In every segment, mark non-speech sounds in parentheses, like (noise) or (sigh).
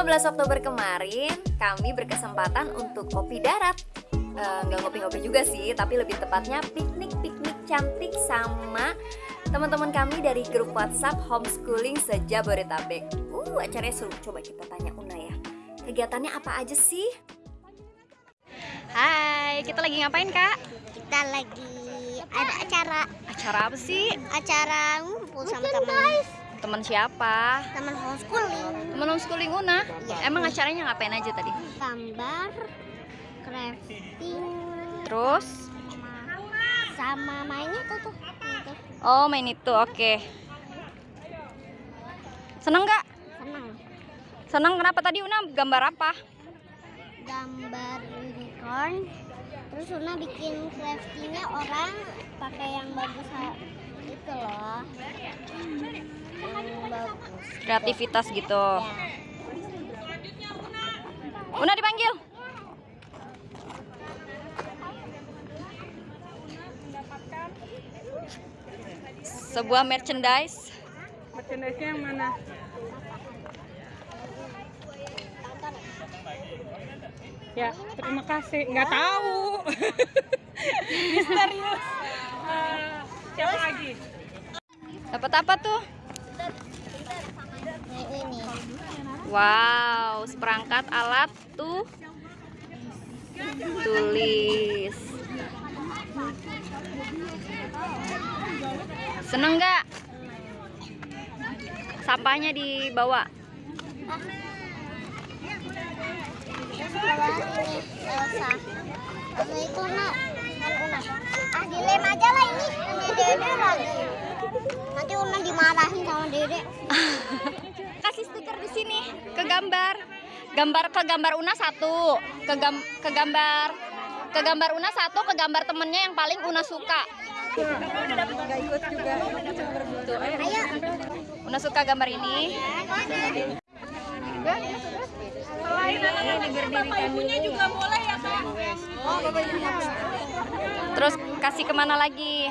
15 Oktober kemarin, kami berkesempatan untuk kopi darat. Eh, Nggak ngopi-ngopi juga sih, tapi lebih tepatnya piknik-piknik cantik sama teman-teman kami dari grup WhatsApp Homeschooling Sejabodetabek. Uh, acaranya seru. Coba kita tanya Una ya. Kegiatannya apa aja sih? Hai, kita lagi ngapain kak? kita lagi ada acara Acara apa sih? acara ngumpul sama teman Teman siapa? teman homeschooling homeschooling Una? Iya. Emang acaranya ngapain aja tadi? gambar crafting Terus? sama, sama mainnya tuh tuh itu Oh main itu, oke Seneng nggak? senang Seneng kenapa tadi Una gambar apa? gambar unicorn terus Una bikin craftingnya orang pakai yang bagus ha- itu loh bagus Kreativitas gitu ya Una dipanggil Sebuah merchandise Merchandise-nya yang mana? Ya, terima kasih. Nggak tahu. (laughs) Misterius. Siapa lagi? Dapat apa tuh? Ini Wow, seperangkat alat tuh tulis. Seneng nggak? Sampahnya dibawa. ini Elsa nak kan ah dilem aja lah ini ini dede lagi nanti Una dimarahin sama dede (laughs) Kasih stiker di sini ke gambar. Gambar ke gambar Una satu, ke gam- ke gambar ke gambar Una satu, ke gambar temennya yang paling Una suka. ayo Una suka gambar ini. Terus kasih ke mana lagi?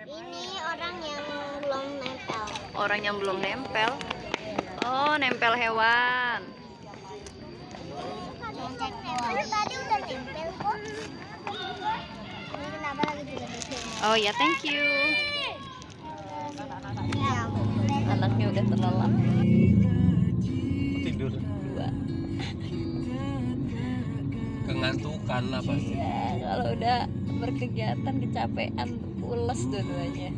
Orang yang belum nempel. Oh, nempel hewan. Oh ya, thank you. ya Anaknya udah terlelap tidur dua. kengantukan lah pasti Ya, kalau udah berkegiatan kecapean, pules dua-duanya.